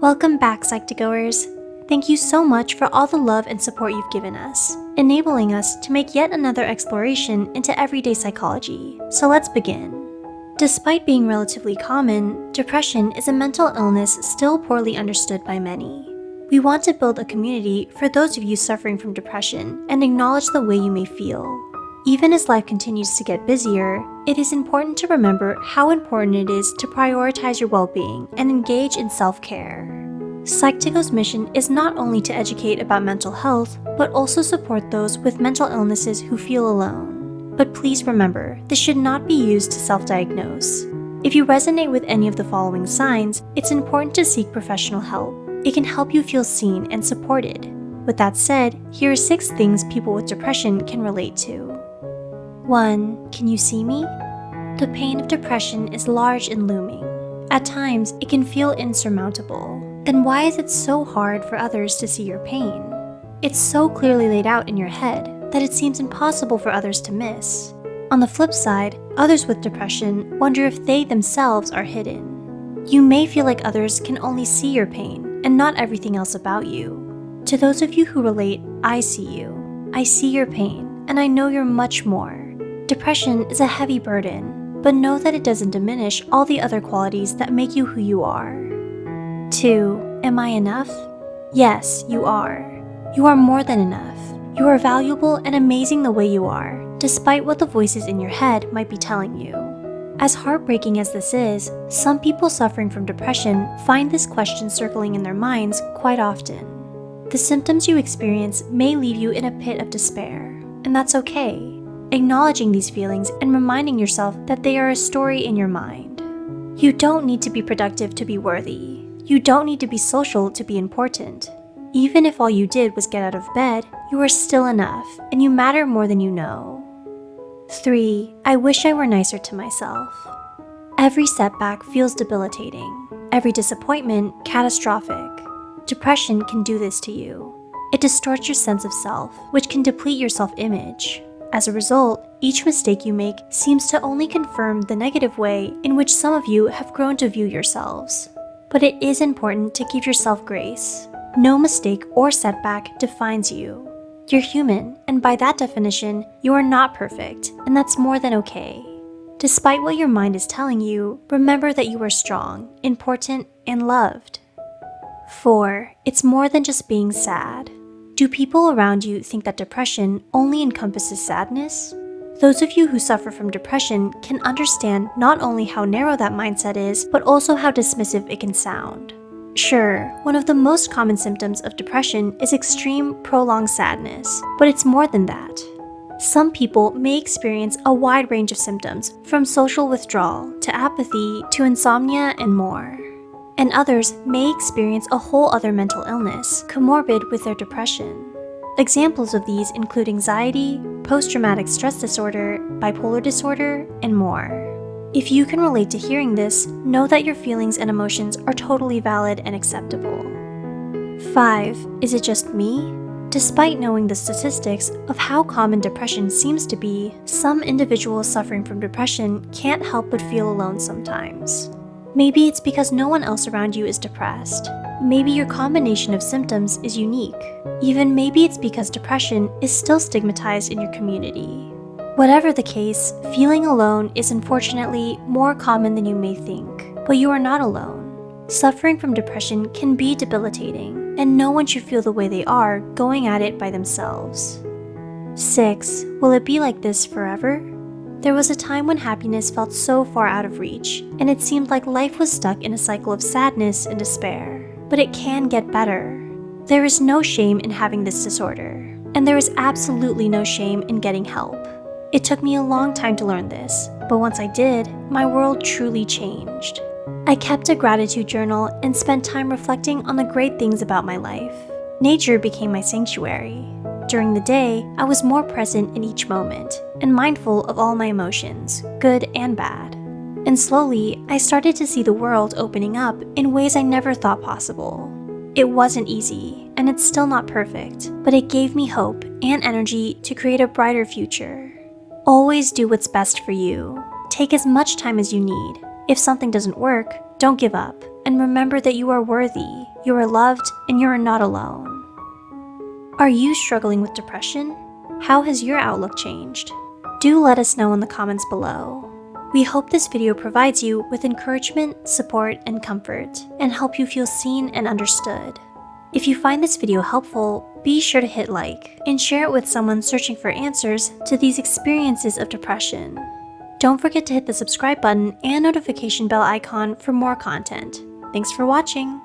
Welcome back, Psych2Goers. Thank you so much for all the love and support you've given us, enabling us to make yet another exploration into everyday psychology. So let's begin. Despite being relatively common, depression is a mental illness still poorly understood by many. We want to build a community for those of you suffering from depression and acknowledge the way you may feel. Even as life continues to get busier, it is important to remember how important it is to prioritize your well-being and engage in self-care. Psych2Go's mission is not only to educate about mental health, but also support those with mental illnesses who feel alone. But please remember, this should not be used to self-diagnose. If you resonate with any of the following signs, it's important to seek professional help. It can help you feel seen and supported. With that said, here are 6 things people with depression can relate to. 1. Can you see me? The pain of depression is large and looming. At times, it can feel insurmountable. Then why is it so hard for others to see your pain? It's so clearly laid out in your head that it seems impossible for others to miss. On the flip side, others with depression wonder if they themselves are hidden. You may feel like others can only see your pain and not everything else about you. To those of you who relate, I see you. I see your pain, and I know you're much more. Depression is a heavy burden, but know that it doesn't diminish all the other qualities that make you who you are. 2. Am I enough? Yes, you are. You are more than enough. You are valuable and amazing the way you are, despite what the voices in your head might be telling you. As heartbreaking as this is, some people suffering from depression find this question circling in their minds quite often. The symptoms you experience may leave you in a pit of despair, and that's okay acknowledging these feelings and reminding yourself that they are a story in your mind. You don't need to be productive to be worthy. You don't need to be social to be important. Even if all you did was get out of bed, you are still enough and you matter more than you know. 3. I wish I were nicer to myself. Every setback feels debilitating. Every disappointment, catastrophic. Depression can do this to you. It distorts your sense of self, which can deplete your self-image. As a result, each mistake you make seems to only confirm the negative way in which some of you have grown to view yourselves. But it is important to give yourself grace. No mistake or setback defines you. You're human, and by that definition, you are not perfect, and that's more than okay. Despite what your mind is telling you, remember that you are strong, important, and loved. 4. It's more than just being sad. Do people around you think that depression only encompasses sadness? Those of you who suffer from depression can understand not only how narrow that mindset is, but also how dismissive it can sound. Sure, one of the most common symptoms of depression is extreme, prolonged sadness, but it's more than that. Some people may experience a wide range of symptoms, from social withdrawal to apathy to insomnia and more and others may experience a whole other mental illness, comorbid with their depression. Examples of these include anxiety, post-traumatic stress disorder, bipolar disorder, and more. If you can relate to hearing this, know that your feelings and emotions are totally valid and acceptable. 5. Is it just me? Despite knowing the statistics of how common depression seems to be, some individuals suffering from depression can't help but feel alone sometimes. Maybe it's because no one else around you is depressed. Maybe your combination of symptoms is unique. Even maybe it's because depression is still stigmatized in your community. Whatever the case, feeling alone is unfortunately more common than you may think, but you are not alone. Suffering from depression can be debilitating, and no one should feel the way they are going at it by themselves. 6. Will it be like this forever? There was a time when happiness felt so far out of reach, and it seemed like life was stuck in a cycle of sadness and despair. But it can get better. There is no shame in having this disorder, and there is absolutely no shame in getting help. It took me a long time to learn this, but once I did, my world truly changed. I kept a gratitude journal and spent time reflecting on the great things about my life. Nature became my sanctuary. During the day, I was more present in each moment and mindful of all my emotions, good and bad. And slowly, I started to see the world opening up in ways I never thought possible. It wasn't easy, and it's still not perfect, but it gave me hope and energy to create a brighter future. Always do what's best for you. Take as much time as you need. If something doesn't work, don't give up, and remember that you are worthy, you are loved, and you are not alone. Are you struggling with depression? How has your outlook changed? Do let us know in the comments below. We hope this video provides you with encouragement, support, and comfort, and help you feel seen and understood. If you find this video helpful, be sure to hit like and share it with someone searching for answers to these experiences of depression. Don't forget to hit the subscribe button and notification bell icon for more content. Thanks for watching!